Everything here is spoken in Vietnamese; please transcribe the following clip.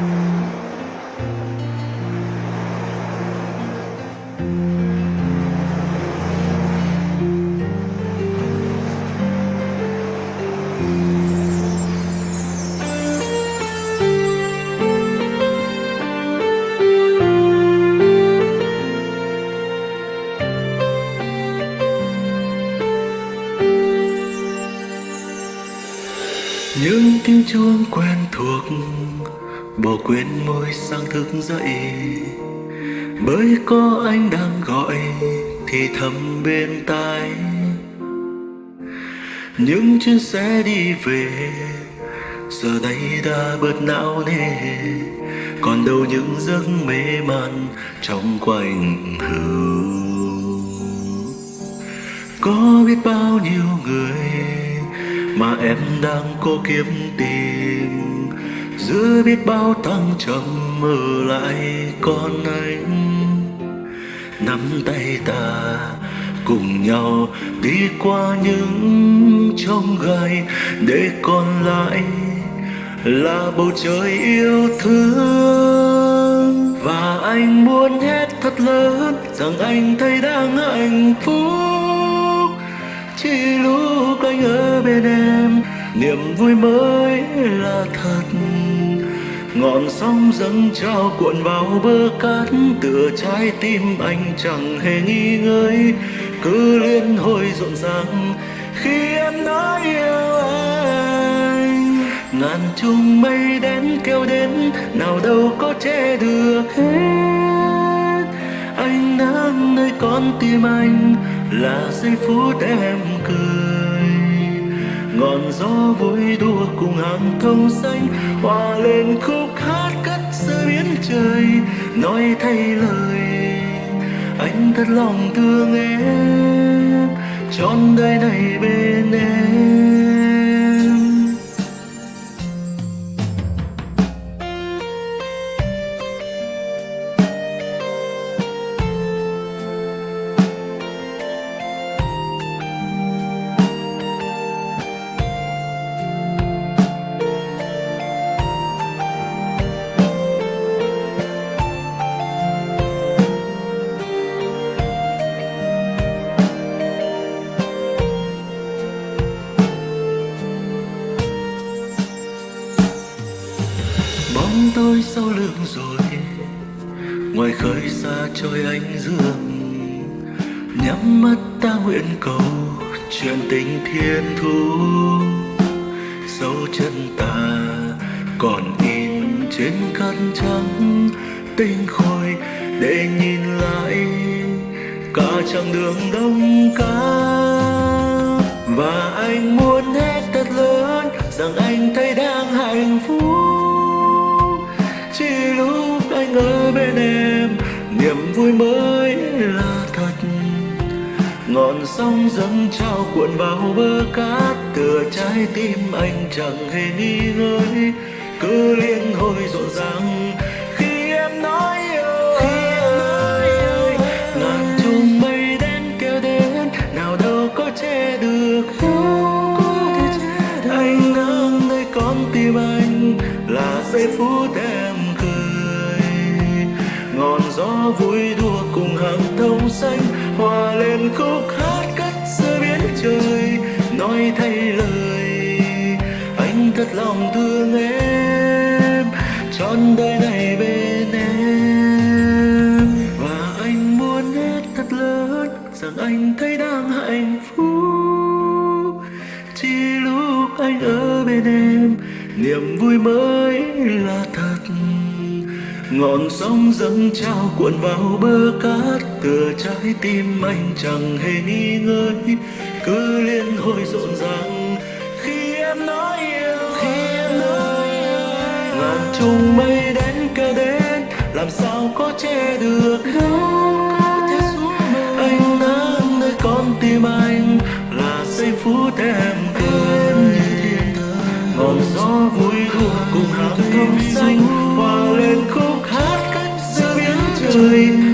những tiếng chuông quen thuộc bỏ quên môi sang thức dậy. Bởi có anh đang gọi thì thầm bên tai. Những chuyến xe đi về, giờ đây đã bớt não nề. Còn đâu những giấc mê man trong quanh hưu có biết bao nhiêu người mà em đang cố kiếm tìm giữa biết bao thăng trầm ở lại con anh. Nắm tay ta cùng nhau đi qua những trông gai để còn lại là bầu trời yêu thương. Và anh muốn hét thật lớn rằng anh thấy đang hạnh phúc. Chỉ lúc anh niềm vui mới là thật. Ngọn sóng dâng trao cuộn vào bờ cát, tựa trái tim anh chẳng hề nghi ngơi. Cứ liên hồi rộn ràng, khi em nói yêu anh. Ngàn chung mây đến kêu đến, nào đâu có che được hết. Anh đang nơi con tim anh là giây phút em cười ngọn gió vui đua cùng hàng thông xanh hòa lên khúc hát cất giữa biển trời. Nói thay lời, anh thật lòng thương em, trọn đời này bên em. Bóng tôi sau lưng rồi. Ngoài khơi xa trôi anh dương, nhắm mắt ta nguyện cầu chuyện tình thiên thu. Dấu chân ta còn in trên cát trắng, tinh khôi để nhìn lại cả chặng đường đông cá và anh muốn vui mới là thật. Ngọn sóng dâng trao cuộn vào bờ cát tựa trái tim anh chẳng hề nghi ngơi cứ liên hồi rộn ràng khi em nói yêu anh ngàn chung mây đến kêu đến nào đâu có che được. Anh nâng nơi con tim anh là giây phút em vui đua cùng hàng thông xanh. Hòa lên khúc hát cất giữa biển trời, nói thay lời. Anh thật lòng thương em, trọn đời này bên em. Và anh muốn hết thật lớn, rằng anh thấy đang hạnh phúc. Chỉ lúc anh ở bên em, niềm vui mới ngọn sóng dâng trao cuộn vào bờ cát tựa trái tim anh chẳng hề nghi ngơi cứ liên hồi rộn ràng. Khi em nói yêu khi em nói yêu ngàn chung mây đến kêu đến làm sao có che được? Anh nắng nơi con tim anh là giây phút em trời